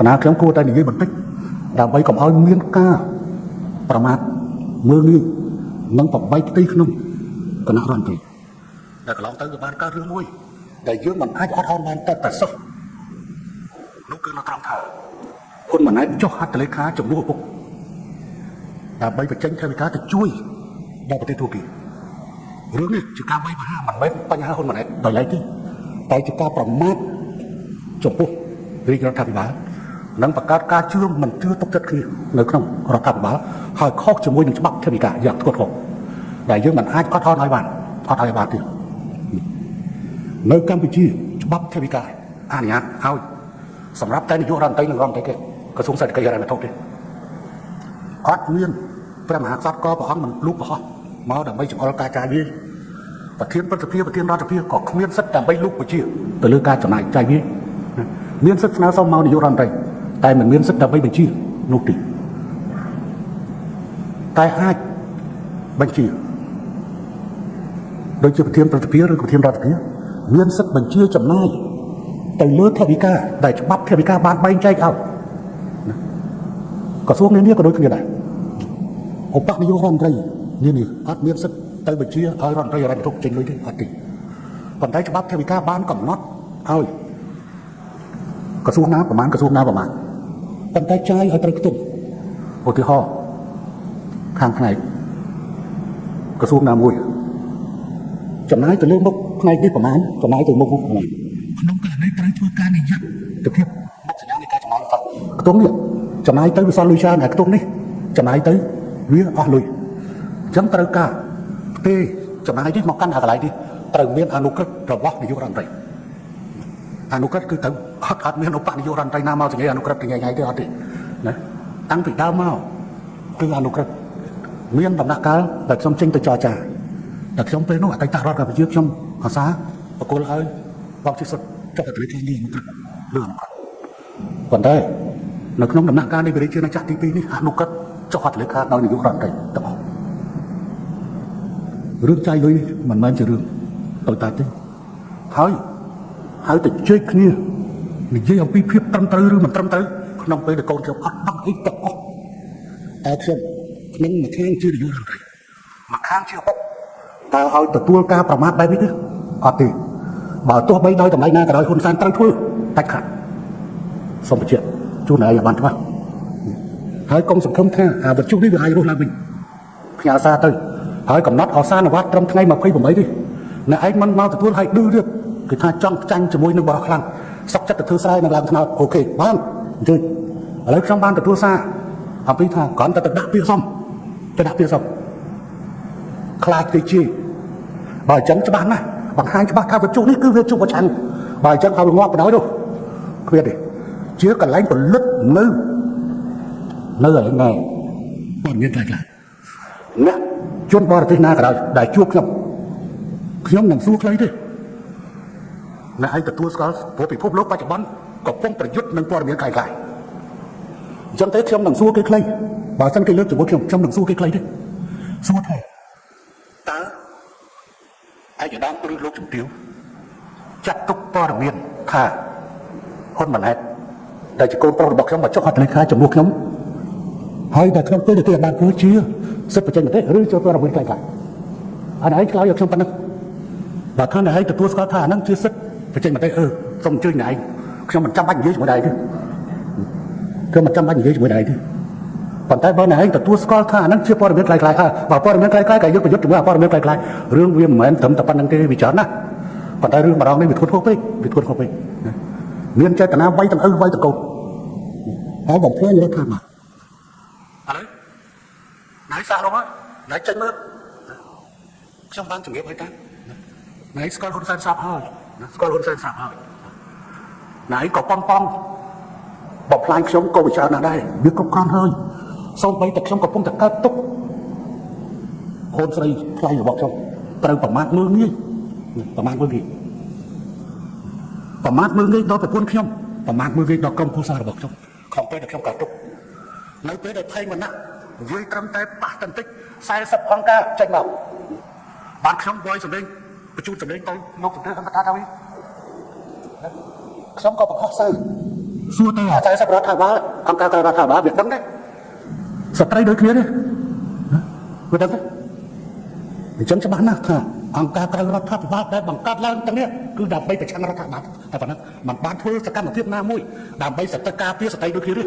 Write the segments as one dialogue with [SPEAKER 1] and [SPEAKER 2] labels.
[SPEAKER 1] កណាខ្ញុំគួរតែនិយាយបន្តិចដើម្បីកុំឲ្យមានការប្រមាថមើលងាយនិងប្របែកផ្ទៃក្នុងគណៈរដ្ឋមន្ត្រីដែលកន្លងទៅវាបានកើតរឿងមួយដែលយើងមិនអាចអត់អន់បានតែតែសោះនោះគឺនៅត្រង់ថាហ៊ុនម៉ាណែតចុះហត្ថលេខាជំនួសឪពុកដើម្បីបញ្ចេញថវិកាទៅជួយដល់ប្រទេសទូគីរឿងនេះជាការវាយប្រហារមិនមែនបញ្ហាហ៊ុនម៉ាណែតដោយឡែកទេតែជាការប្រមាថចំពោះរាជរដ្ឋាភិបាល និងបង្កើតការជឿមិនជឿទុកចិត្តគ្នានៅក្នុងរដ្ឋាភិបាលហើយខុសជាមួយនឹងច្បាប់ថវិកាយ៉ាងធ្ងន់ធ្ងរដែលយើងមិនអាចអត់អន់ឲ្យបានអត់ឲ្យបានទេនៅកម្ពុជាច្បាប់ថវិកាអនុញ្ញាតឲ្យសម្រាប់តែនាយករដ្ឋមន្ត្រីនិងរដ្ឋមន្ត្រីគេក្រសួងសេដ្ឋកិច្ចហិរញ្ញវត្ថុទេអត់មានព្រះមហាក្សត្រក៏ព្រះអង្គមិនលូកកុហកមកដើម្បីចង្អុលការចាយវាយប្រធានប្រតិភិប្រធានរដ្ឋាភិបាលក៏គ្មានសិទ្ធិដើម្បីលូកបញ្ជាទៅលើការចំណាយចាយវាយមានសិទ្ធិស្នើសុំមកនាយករដ្ឋមន្ត្រី តែមិនមានសិទ្ធិដើម្បីបញ្ជានោះទេតែអាចបញ្ជាដូចជាប្រធានប្រតិភិឬប្រធានរដ្ឋាភិបាលមានសិទ្ធិបញ្ជាចំណាយទៅលើថវិកាដែលច្បាប់ថវិកាបានបែងចែកឲ្យក្រសួងនានាក៏ដូចគ្នាដែរឧបនាយករដ្ឋមន្ត្រីនានាអត់មានសិទ្ធិទៅបញ្ជាឲ្យរដ្ឋមន្ត្រីរ៉ាន់ទុកចេញលុយទេអត់ទេប៉ុន្តែច្បាប់ថវិកាបានកំណត់ឲ្យក្រសួងណាប្រមាណក្រសួងណាប្រមាណ ប៉ុន្តែចាយឲ្យត្រូវខ្ទង់ឧទាហរណ៍ខាងផ្នែកក្រសួងណាមួយចំណាយទៅលើមុខផ្នែកនេះប្រមាណចំណាយទៅមុខនោះប្រមាណក្នុងករណីត្រូវធ្វើការនិយាយទៅភាពមុខសញ្ញានៃការចំណាយគាត់ខ្ទង់នេះចំណាយទៅវាសល់លុយច្រើនតែខ្ទង់នេះចំណាយទៅវាអស់លុយអញ្ចឹងត្រូវការទេចំណាយនេះមកកាន់អាកន្លែងនេះត្រូវមានអនុក្រឹត្យរបស់នាយករដ្ឋមន្ត្រី អនុក្រឹត្យគឺទៅអត់អត់មានឧបនាយករដ្ឋមន្ត្រីណាមកសញ្ញាអនុក្រឹត្យថ្ងៃថ្ងៃទេអត់ទេណាតាំងពីដើមមកគឺអនុក្រឹត្យមានដំណាក់កាលដែលខ្ញុំចេញទៅចរចាតែខ្ញុំពេលនោះអតីតរដ្ឋកម្ពុជាខ្ញុំអាសាបកគលឲ្យបោកជាសុទ្ធចុះទៅលេខនេះអនុក្រឹត្យលើអនុក្រឹត្យប៉ុន្តែនៅក្នុងដំណាក់កាលនៃវិរិយជាណាចក្រទី2នេះអនុក្រឹត្យចុះហត្ថលេខាដោយនាយករដ្ឋមន្ត្រីទាំងអស់រឿងចាយលុយនេះមិនមែនជារឿងតូចតាចទេហើយ ហើយទៅជែកគ្នានិយាយអំពីភាពត្រឹមត្រូវឬមិនត្រឹមត្រូវក្នុងពេលដែលកូនខ្ញុំអត់ដឹងអីទាំងអស់តែខ្ញុំក្នុងមួយខាងជានាយករដ្ឋមន្ត្រីមួយខាងជាឪពុកតើឲ្យទទួលការប្រមាថបែបនេះទេអត់ទេបើទោះបីដោយតម្លៃណាក៏ដោយហ៊ុនសែនត្រូវធ្វើដាច់ខាតសូមបញ្ជាក់ជូនឲ្យបានច្បាស់ហើយកុំសង្ឃឹមថាអាវត្ថុនេះវាអាចរស់ឡើងវិញផ្ញើសារទៅហើយកំណត់អសានវត្តត្រឹមថ្ងៃ28ទេអ្នកឯងមិនមកទទួលឲ្យឌឺទៀត គឺថាចង់ចាញ់ជាមួយនឹងបរិខ្លាំងសុកចិត្តទៅធ្វើស្រែនៅឡើងថ្នោតអូខេបានអញ្ជើញឥឡូវខ្ញុំបានទទួលសារអំពីថាគ្រាន់តែទៅដាក់ពាក្យសុំទៅដាក់ពាក្យសុំខ្លាចទៅជាបើអញ្ចឹងច្បាស់ណាស់បង្ហាញច្បាស់ថាវត្ថុនេះគឺវាជុំប្រឆាំងបើអញ្ចឹងឲ្យងាប់បណ្ដោយនោះគ្មានទេជាកន្លែងផលិតនៅនៅឯណែព័ត៌មានខ្លះខ្លះអ្នកជនបរទេសណាក៏ដោយដែលជួបខ្ញុំខ្ញុំនឹងសួរខ្លីទេ អ្នកឯងទទួលស្គាល់ព្រោះពិភពលោកបច្ចុប្បន្នកំពុងប្រយុទ្ធនឹងព័ត៌មានខ្លះៗអញ្ចឹងទេខ្ញុំនឹងសួរគេខ្លីបើសិនគេលើកជាមួយខ្ញុំខ្ញុំនឹងសួរគេខ្លីទេសួរថាតើឯកឧត្តមឬលោកជំទាវចាត់ទុកព័ត៌មានថាហ៊ុនម៉ាណែតដែលជាកូនប្រុសរបស់ខ្ញុំមកចុះហត្ថលេខាជំនួសខ្ញុំហើយតែខ្ញុំពេលទៅបានធ្វើជាសិទ្ធិបច្ចេកទេសឬចូលព័ត៌មានខ្លះៗអានេះឆ្លើយឲ្យខ្ញុំប៉ុណ្ណឹងបើខាងឯងទទួលស្គាល់ថាអាហ្នឹងជាសិទ្ធិ បច្ចេកទេសអឺសូមអញ្ជើញណែឯងខ្ញុំមិនចាំបាច់និយាយជាមួយដៃទេខ្ញុំមិនចាំបាច់និយាយជាមួយដៃទេប៉ុន្តែបើណែឯងទទួលស្គាល់ថាអាហ្នឹងជាព័ត៌មានខ្លះៗហើយបើព័ត៌មានខ្លះៗក៏យកប្រយុទ្ធជាមួយព័ត៌មានខ្លះៗរឿងវាមិនមែនត្រឹមតែប៉ុណ្្នឹងទេវាច្រើនណាស់ប៉ុន្តែរឿងម្ដងនេះវាធ្ងន់ធ្ងរពេកវាធ្ងន់ធ្ងរពេកមានចេតនាវាយទាំងឪវាយទាំងកូនហើយបំផ្លាញរដ្ឋាភិបាលឥឡូវណៃសាក់នោះមកណៃចេញមើលខ្ញុំបានជំរាបឲ្យតាណៃស្គាល់ហ៊ុនសែនសាប់ហើយ ស្គាល់ហ៊ុនសែនសាប់ហើយណៃក៏ប៉ងប៉ងបំផ្លាញខ្ញុំក៏វិចារណាស់ដែរវាគ្រប់គ្រាន់ហើយសូម្បីតែខ្ញុំកំពុងតែកើតទុកកូនស្រីថ្លៃរបស់ខ្ញុំត្រូវប្រមាថមើលងាយប្រមាថមើលងាយប្រមាថមើលងាយដល់ប្រពន្ធខ្ញុំប្រមាថមើលងាយដល់ក្រុមគ្រួសាររបស់ខ្ញុំក្នុងពេលដែលខ្ញុំកើតទុកនៅពេលដែលថៃវណ្ណៈនិយាយត្រឹមតែប៉ះបន្តិច40អង្គការចេញមកបានខ្ញុំវយសម្លេង បញ្ជូនសម្លេងទៅលោកជំទាវអង្គការថាវិញខ្ញុំក៏បង្ហោះសើសួរទៅអា40រដ្ឋាភិបាលអង្គការក្រៅរដ្ឋាភិបាលវាដឹងដែរស្ត្រីដូចគ្នាទេវាដឹងទេអញ្ចឹងច្បាស់ណាស់ថាអង្គការក្រៅរដ្ឋាភិបាលដែលបង្កើតឡើងទាំងនេះគឺដើម្បីប្រឆាំងរដ្ឋាភិបាលតែប៉ុណ្ណឹងมันបានធ្វើសកម្មភាពណាមួយដើម្បីសត្វការពារស្ត្រីដូចគ្នាទេ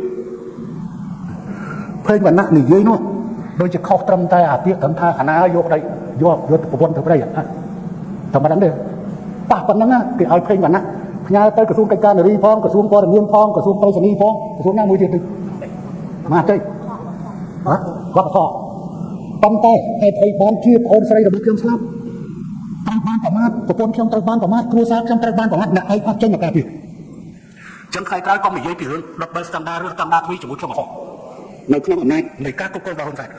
[SPEAKER 1] ភេងវណ្ណៈនិយាយនោះដូចជាខុសត្រឹមតែអាពាក្យត្រឹមថាអាណាយកដីយកយកប្រពន្ធទៅព្រៃតែ មិនដឹងទេប៉ះប៉ុណ្ណឹងគេឲ្យភេងវណ្ណៈផ្ញើទៅក្រសួងកិច្ចការនារីផងក្រសួងព័ត៌មានផងក្រសួងប្រៃសណីផងក្រសួងណាមួយទៀតទៅមកទៅហ៎វប្បធម៌ប៉ុន្តែហេតុអីបានជាប្អូនស្រីរបស់ខ្ញុំស្លាប់ត្រូវបានប្រមាថប្រពន្ធខ្ញុំត្រូវបានប្រមាថគ្រួសារខ្ញុំត្រូវបានប្រមាថអ្នកឯងអត់ចេញមកការពារចឹងថ្ងៃក្រោយកុំនិយាយពីរឿងដបបិលស្តង់ដារឬស្តង់ដារទ្វីជាមួយខ្ញុំអស់នៅក្នុងអំណាចនៃការគ្រប់គ្រងរបស់ហ៊ុនសែន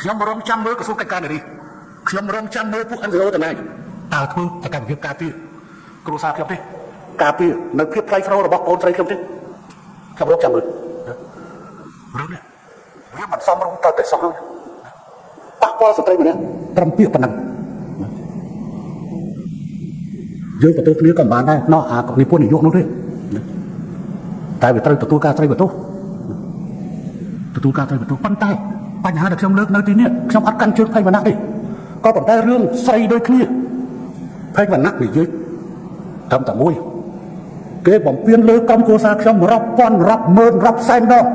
[SPEAKER 1] ខ្ញុំរងចាំមើលក្រសួងកិច្ចការនារីខ្ញុំរងចាំមើលពួក NGO ទាំងឡាយ តើធ្វើសកម្មភាពការពារគ្រួសារខ្ញុំទេការពារនៅភាពថ្លៃថ្នូររបស់បងស្រីខ្ញុំទេខ្ញុំរកចាំមើលរឿងនេះវាមិនសមរម្យទៅតែសោះហើយប៉ះពាល់ស្ត្រីម្នាក់ត្រឹមពាក្យប៉ុណ្ណឹងយើងទទួលគ្នាក៏បានដែរណោះអានិពន្ធនយោបាយនោះទេតែវាត្រូវទទួលការស្រីបន្ទោសទទួលការស្រីបន្ទោសប៉ុន្តែបញ្ហាដែលខ្ញុំលើកនៅទីនេះខ្ញុំអត់កាន់ជើងភ័យវណ្ណៈទេក៏ប៉ុន្តែរឿងស្រីដូចគ្នា ភ័យវណ្ណៈនិយាយត្រឹមតែមួយគេបំពេញលើកម្មគូសារខ្ញុំរាប់ពាន់រាប់ម៉ឺនរាប់សែនដង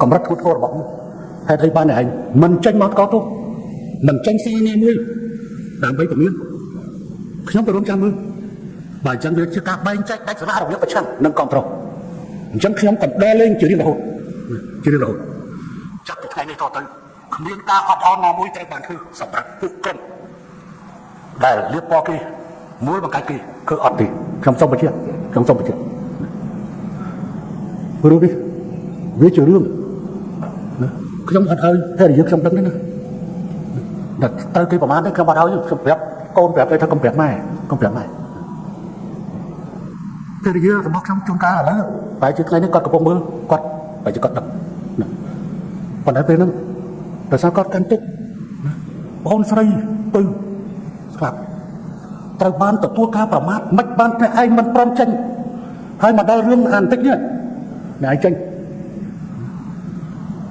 [SPEAKER 1] កម្រិតគូធរបស់ខ្ញុំហេតុអីបានឯងមិនចេញមកកោទោសមិនចេញស៊ីណាមួយដើម្បីពមៀនខ្ញុំក៏រំចាំមើលបើអញ្ចឹងវាជាការបែងចែកដាច់ស្រណរវាងប្រឆាំងនិងគ្រប់គ្រងអញ្ចឹងខ្ញុំកណ្ដាលលេងជារៀងរហូតជារៀងរហូតចាប់ពីថ្ងៃនេះតទៅគ្មានការអត់អន់ណាមួយត្រូវបានធ្វើសម្រាប់ពួកក្រុម ដែលលៀបពណ៌គេមួយបង្កាច់គេគឺអត់ទេខ្ញុំសូមបញ្ជាក់ខ្ញុំសូមបញ្ជាក់រឿងនេះវាជារឿងណាខ្ញុំអត់ឲ្យភរិយាខ្ញុំដឹងទេណាតែទៅគេប្រហែលទេខ្ញុំអត់ឲ្យខ្ញុំប្រាប់កូនប្រាប់ទៅថាកុំប្រាប់ម៉ែកុំប្រាប់ម៉ែភរិយារបស់ខ្ញុំជួនកាលឥឡូវបែរជាថ្ងៃនេះគាត់កំពុងមើលគាត់បែរជាគាត់ដឹងណាប៉ុន្តែពេលហ្នឹងដោយសារគាត់កាន់ទុកណាបងស្រីទៅ ស្លាប់ត្រូវបានទទួលការប្រមាថមិនបានតែឯងមិនព្រមចេញហើយមកដល់រឿងអានតិចនេះអ្នកឯងចេញ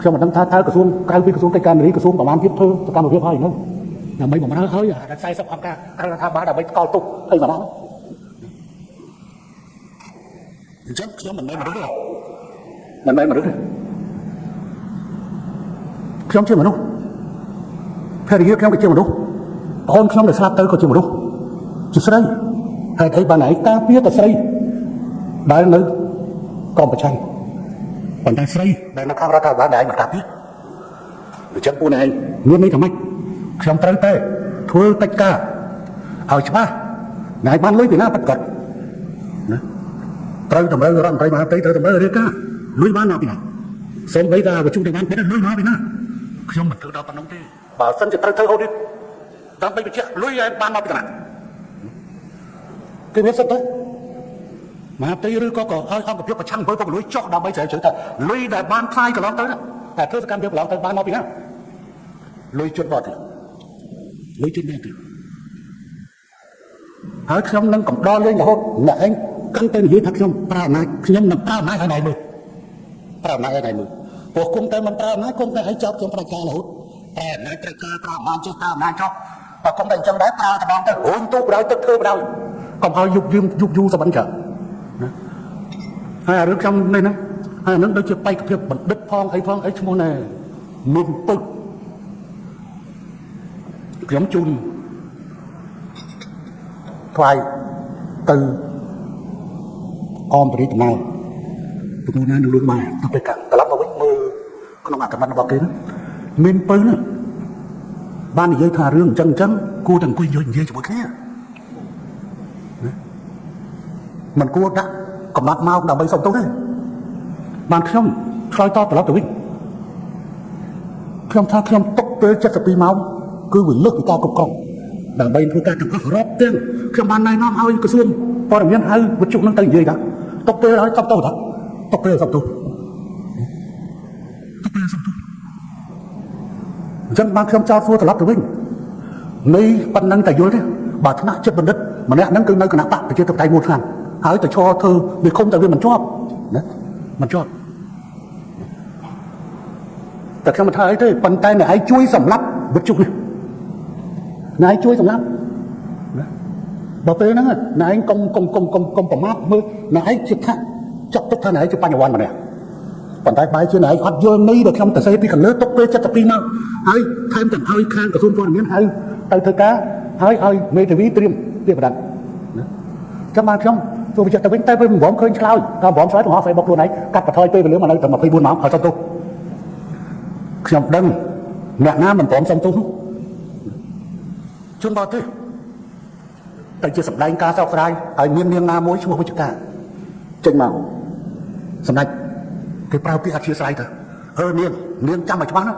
[SPEAKER 1] ខ្ញុំមិនដឹងថាតើក្រសួងក្រៅពីក្រសួងកិច្ចការនារីក្រសួងប្រមាណទៀតធ្វើសកម្មភាពហើយនៅដើម្បីបំរើហើយអា40អង្គការក្រៅរដ្ឋាភិបាលដើម្បីស្កល់ទុកអីមកដល់អញ្ចឹងខ្ញុំមិនមែនមនុស្សទេមិនមែនមនុស្សទេខ្ញុំជាមនុស្សភរិយាខ្ញុំក៏ជាមនុស្ស បងខ្ញុំដែលស្លាប់ទៅក៏ជាមនុស្សជាស្រីហេតុអីបានឯងការពារតែស្រីដែលនៅក្រមប្រឆាំងប៉ុន្តែស្រីដែលនៅខាងរដ្ឋាភិបាលដែលឯងមិនការពារអញ្ចឹងពួកឯងមានន័យថាម៉េចខ្ញុំត្រូវតែធ្វើកិច្ចការឲ្យច្បាស់ណែបានលុយពីណាបាត់គាត់ណាត្រូវតម្រូវរដ្ឋមន្ត្រីមហាផ្ទៃត្រូវតម្រូវរាជការលុយបានមកពីណាសូម្បីតែប្រជុំទាំងបានលុយមកពីណាខ្ញុំមិនធ្វើដល់ប៉ុណ្ណឹងទេបើសិនជាត្រូវធ្វើអូឌីត ដើម្បីបញ្ជាក់លុយឯងបានមកពីណាគេមានសិទ្ធិទៅមហាផ្ទៃឬក៏ក៏ឲ្យអង្គភាពប្រឆាំងអំពើពុករលួយចុះដើម្បីស្រាវជ្រាវថាលុយដែលបានផ្សាយកន្លងទៅតែធ្វើសកម្មភាពកន្លងទៅបានមកពីណាលុយជន់បត់ទេលុយជន់បត់ទេហើយខ្ញុំនឹងកំដរលេងរហូតអ្នកឯងកាន់តែនិយាយថាខ្ញុំប្រើអំណាចខ្ញុំនឹងប្រើអំណាចឲ្យណៃមើលប្រើអំណាចឲ្យណៃមើលព្រោះគុំតែមិនប្រើអំណាចគុំតែឲ្យចោតខ្ញុំប្រការហូតតែអំណាចត្រូវការប្រើអំណាចចេះប្រើអំណាចចោះ បើគុំតែអញ្ចឹងដែរប្រើតែបងទៅរួញទូបដ ாய் ទឹកធ្វើបដ ாய் កុំឲ្យយុបយឹមយុបយូសបិនចាណាហើយរឿងខ្ញុំនេះណាហើយអានឹងដូចជាបេក្ខភាពបណ្ឌិតផងអីផងអីឈ្មោះណែមានពឹកខ្ញុំជូនថ្លៃទៅអមបរិយាដំណើរទទួលណានឹងលួងម៉ែទៅពេលកាត្រឡប់មកវិញមើលក្នុងអត្ថបទរបស់គេមានពៅណា បាននិយាយថារឿងអញ្ចឹងអញ្ចឹងគួរតែអង្គុយនិយាយនិយាយជាមួយគ្នាមិនគួរដាក់កំណត់ម៉ោងដើម្បីសុំទោសទេបានខ្ញុំឆ្លើយតបត្រឡប់ទៅវិញខ្ញុំថាខ្ញុំຕົកពេល72ម៉ោងគឺវាលើសពីការគ្រប់គ្រងដើម្បីធ្វើការទាំងអស់រាប់ទាំងខ្ញុំបានណែនាំឲ្យក្រសួងព័ត៌មានហៅវិទ្យុនឹងទៅនិយាយថាຕົកពេលឲ្យសុំទោសថាຕົកពេលសុំទោស អញ្ចឹងបានខ្ញុំចោទសួរត្រឡប់ទៅវិញនៃប៉ុណ្ណឹងតែយល់ទេបើថ្នាក់ចិត្តបណ្ឌិតម្នាក់ហ្នឹងគឺនៅគណៈបកប្រជាធិបតេយ្យមួយឆ្នាំហើយទៅឈរធ្វើវាគុំតែវាមិនជាប់ណាមិនជាប់តែខ្ញុំមិនថាអីទេប៉ុន្តែអ្នកឯងជួយសម្លាប់វិទ្យុនេះអ្នកឯងជួយសម្លាប់ណាបើពេលហ្នឹងអ្នកឯងកុំកុំកុំកុំកុំប្រមាថមើលអ្នកឯងជាថាចាត់ទុកថាអ្នកឯងជាបញ្ញវន្តម្នាក់ ប៉ុន្តែបែរជាអ្នកឯងអត់យល់ន័យដែលខ្ញុំទៅសេពីខាងលើទុកពេល72មកហើយថែមទាំងឲ្យខាងក្រសួងព័ត៌មានហៅទៅធ្វើការហើយឲ្យមេធាវីត្រៀមពាក្យបណ្ដឹងណាចាំបានខ្ញុំចូលវិចិត្រទៅវិញតែពេលមិនព្រមឃើញឆ្លើយតែមិនព្រមឆ្លើយបង្ហោះ Facebook ខ្លួនឯងកាត់បន្ថយពេលវេលាមកនៅតែ24ម៉ោងឲ្យសុំទោសខ្ញុំដឹងអ្នកណាមិនព្រមសុំទោសនោះជនបរទេសតែជាសម្ដែងការសោកស្ដាយហើយមាននាងណាមួយឈ្មោះវិជ្ជការចេញមកសម្ដេច គេប្រើពាក្យអធិស្ឋានទៅអឺនាងនាងចាំឲ្យច្បាស់ណា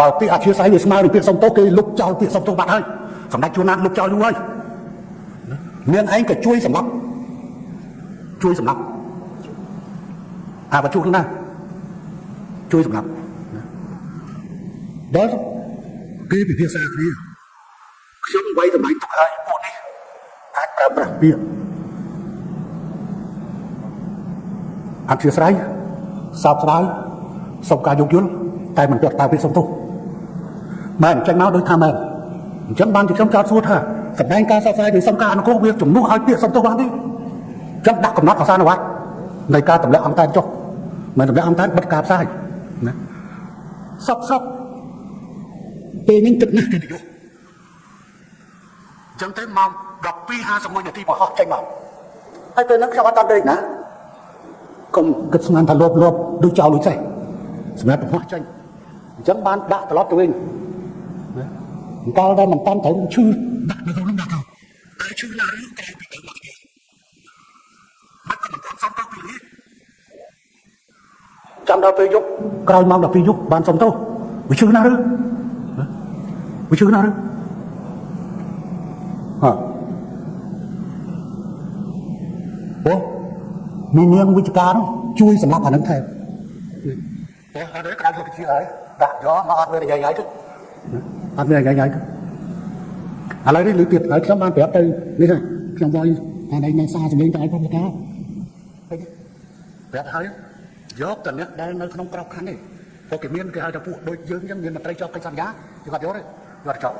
[SPEAKER 1] បើពាក្យអធិស្ឋានវាស្មើនឹងពាក្យសុំទោសគេលុបចោលពាក្យសុំទោសបាត់ហើយសម្ដេចជួនណាតលុបចោលយូរហើយនាងឯងក៏ជួយសម្លាប់ជួយសម្លាប់អាបជួនណាជួយសម្លាប់ដល់គេពិភាក្សាគ្នាខ្ញុំໄວតម្លៃទុកហើយពួកនេះអាចប្រើប្រាស់ពាក្យអធិស្ឋាន សោកស្ដាយសុំការយោគយល់តែមិនទាត់តើពាក្យសុំទោសមែនចេញមកដូចថាមែនអញ្ចឹងបានជាខ្ញុំចោទសួរថាសម្ដែងការសោកស្ដាយដោយសុំការអនុគ្រោះវាជំនួសឲ្យពាក្យសុំទោសបានទេអញ្ចឹងដាក់កំណត់អសានវត្តនៃការទម្លាក់អង្គតែចុះមិនទម្លាក់អង្គតែបិទការផ្សាយណាសពសពពេលនេះទឹកណាស់គេនយោអញ្ចឹងទៅម៉ោង12:51នាទីបង្ហោះចេញមកហើយពេលហ្នឹងខ្ញុំអត់តាន់ដេកណា កុំគិតស្មានថាលបលបដូចចោលដូចចេះសម្រាប់បង្ហោះចេញអញ្ចឹងបានដាក់ត្រឡប់ទៅវិញណាកាលដែលមិនតាន់ត្រូវឈឺដាក់នៅក្នុងដាក់ទៅតែឈឺណារឿងក្រៅពីទៅមកទៀតមិនក៏មិនតាន់សំទៅពីនេះចាំដល់ពេលយប់ក្រោយម៉ោង12យប់បានសំទៅវាឈឺណារឿងវាឈឺណារឿងហ៎អូ មីនាងវិជ្ជការនោះជួយសម្រាប់អានឹងថែមអូអត់ទេក្រៅទៅជាហើយដាក់យកមកអត់មាននិយាយហើយទៅអត់មាននិយាយហើយទៅឥឡូវនេះលឺទៀតហើយខ្ញុំបានប្រាប់ទៅនេះហើយខ្ញុំវាយអានេះនៅសារសម្លេងតែឯងផងការប្រាប់ហើយយកតអ្នកដែលនៅក្នុងក្របខ័ណ្ឌនេះពួកគេមានគេហៅថាពួកដូចយើងអញ្ចឹងមានមន្ត្រីជាប់កិច្ចសន្យាគេគាត់យកទេគាត់ចប់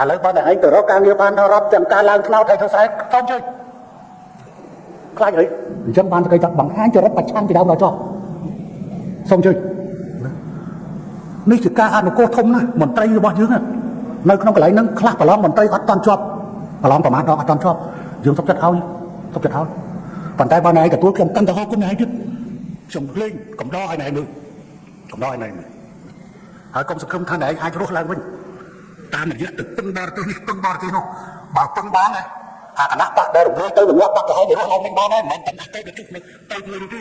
[SPEAKER 1] ឥឡូវបើតែឯងទៅរកការងារបានដល់រាប់ទាំងការឡើងថ្នោតហើយធ្វើខ្សែតន់ជួយ ខ្លាចអីអញ្ចឹងបានគេថាបង្ហាញចរិតប្រឆាំងពីដើមដល់ចប់សូមជួយនេះជាការអនុគ្រោះធំណាស់មន្ត្រីរបស់យើងនៅក្នុងកន្លែងហ្នឹងខ្លះប្រឡងមន្ត្រីអត់តន់ជាប់ប្រឡងប្រមាណដល់អត់តន់ជាប់យើងសុខចិត្តឲ្យសុខចិត្តឲ្យប៉ុន្តែបើណែទទួលខ្ញុំកាន់តែហៅគុណណែទៀតខ្ញុំលេងកំដរឲ្យណែមើលកំដរឲ្យណែមើលហើយកុំសង្ឃឹមថាណែអាចរស់ឡើងវិញតាមរយៈទឹកពឹងបរទេសនេះពឹងបរទេសនោះបើពឹងបានណា អាគណៈបកដែលរំលែងទៅរងាប់បកទៅឲ្យរស់ឡើងវិញបានហើយមិនមែនតែទៅទៅជុះនេះទៅមួយនេះទេ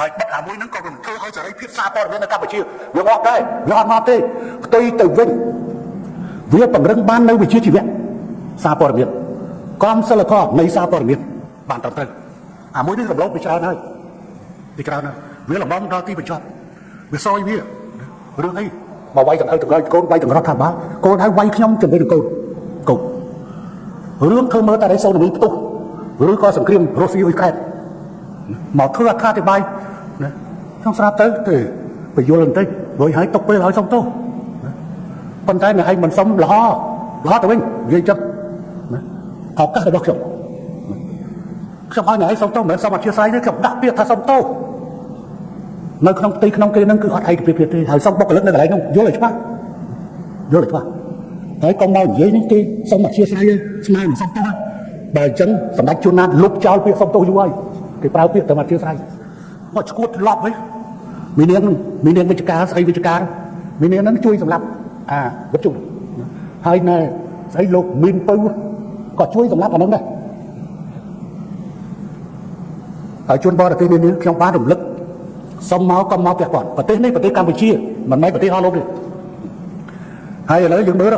[SPEAKER 1] ហើយបិទអាមួយហ្នឹងក៏មិនធ្វើឲ្យសេរីភាពសារព័ត៌មាននៅកម្ពុជាវាងាប់ដែរវាអត់ងាប់ទេផ្ទុយទៅវិញវាពង្រឹងបាននៅវិជ្ជាជីវៈសារព័ត៌មានក្រមសិលធម៌នៃសារព័ត៌មានបានត្រឹមត្រូវអាមួយនេះរំលោភពីច្រើនហើយពីច្រើនហើយវាលំងដល់ទីបញ្ចប់វាសយវារឿងអីមកវាយទាំងឪទាំងកូនវាយទាំងរដ្ឋាភិបាលកូនហើយវាយខ្ញុំជាមួយនឹងកូនកូន រឿងធ្វើមើលតែរៃសូនីផ្ទុះឬក៏សង្គ្រាមរុស្ស៊ីអ៊ុយក្រែនមកធ្វើអត្ថាធិប្បាយណាខ្ញុំស្រាប់ទៅទេបញ្យល់បន្តិចរួចហើយຕົកពេលឲ្យសុំទោសប៉ុន្តែអ្នកឯងមិនសុំលហលហទៅវិញនិយាយចិត្តណាឱកាសរបស់ខ្ញុំខ្ញុំឲ្យអ្នកឯងសុំទោសមិនមែនសុំអធិស្ឋានទេខ្ញុំដាក់ពាក្យថាសុំទោសនៅក្នុងផ្ទៃក្នុងគេហ្នឹងគឺអត់ឯកភាពទេហើយសុំបុគ្គលិកនៅកន្លែងហ្នឹងយល់ឲ្យច្បាស់យល់ឲ្យច្បាស់ ហើយកុំមកនិយាយនេះគេសុំអធិស្ឋានស្មើមិនសុំទោសបើអញ្ចឹងសម្ដេចជួនណាតលុបចោលពាក្យសុំទោសយូរហើយគេប្រើពាក្យតែមកជឿស្រ័យមកឈួតលប់វិញមីនាងមីនាងវិជ្ជការស្អីវិជ្ជការមីនាងហ្នឹងជួយសម្រាប់អាវត្ថុហើយណែស្អីលោកមីនពៅក៏ជួយសម្រាប់អាហ្នឹងដែរហើយជួនបរទេសនេះខ្ញុំបានរំលឹកសុំមកក៏មកពាក់ព័ន្ធប្រទេសនេះប្រទេសកម្ពុជាមិនមែនប្រទេសអស់លោកទេហើយឥឡូវយើងមើល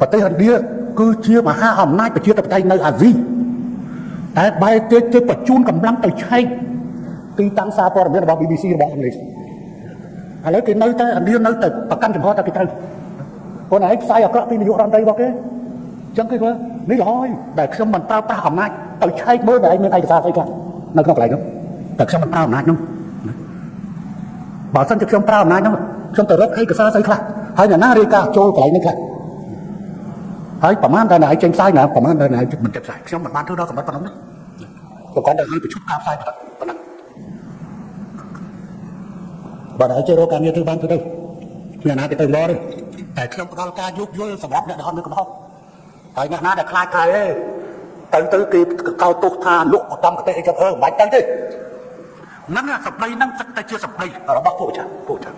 [SPEAKER 1] ប្រទេសឥណ្ឌាគឺជាមហាអំណាចប្រជាធិបតេយ្យនៅអាស៊ីតែបែរទៅទៅបញ្ជូនកម្លាំងទៅឆែកទីតាំងសារព័ត៌មានរបស់ BBC របស់អង់គ្លេសឥឡូវគេនៅតែឥណ្ឌានៅតែប្រកាន់ចំហតែគេត្រូវខ្លួនឯងផ្សាយអាក្រក់ពីនាយករដ្ឋមន្ត្រីរបស់គេអញ្ចឹងគេធ្វើនេះល្អហើយដែលខ្ញុំមិនប្រើប្រាស់អំណាចទៅឆែកមើលតែឯងមានឯកសារស្អីខ្លះនៅក្នុងកន្លែងនោះតែខ្ញុំមិនប្រើអំណាចនោះបើសិនជាខ្ញុំប្រើអំណាចហ្នឹងខ្ញុំទៅរកឯកសារស្អីខ្លះហើយអ្នកណារាយការណ៍ចូលកន្លែងហ្នឹងខ្លះ ហើយប្រហែលតែណៃចេញផ្សាយណាប្រហែលតែណៃមិនចេញផ្សាយខ្ញុំមិនបានធ្វើដល់កម្រិតប៉ុណ្ណឹងទេក៏គាត់តែឲ្យប្រជុំការផ្សាយប៉ុណ្ណឹងបើណៃចេះរកការងារធ្វើបានទៅទៅមានណាទៅទៅមកទេតែខ្ញុំផ្ដល់ការយោគយល់សម្រាប់អ្នកដែលអត់មានកំហុសហើយអ្នកណាដែលខ្លាចខ្លាយទេទៅទៅគេកោតទោសថាលក់ឧត្តមកទេសអីចឹងអឺមិនបាច់ទៅទេហ្នឹងអាសម្ដីហ្នឹងទឹកតែជាសម្ដីរបស់ពួកចាស់ពួកចាស់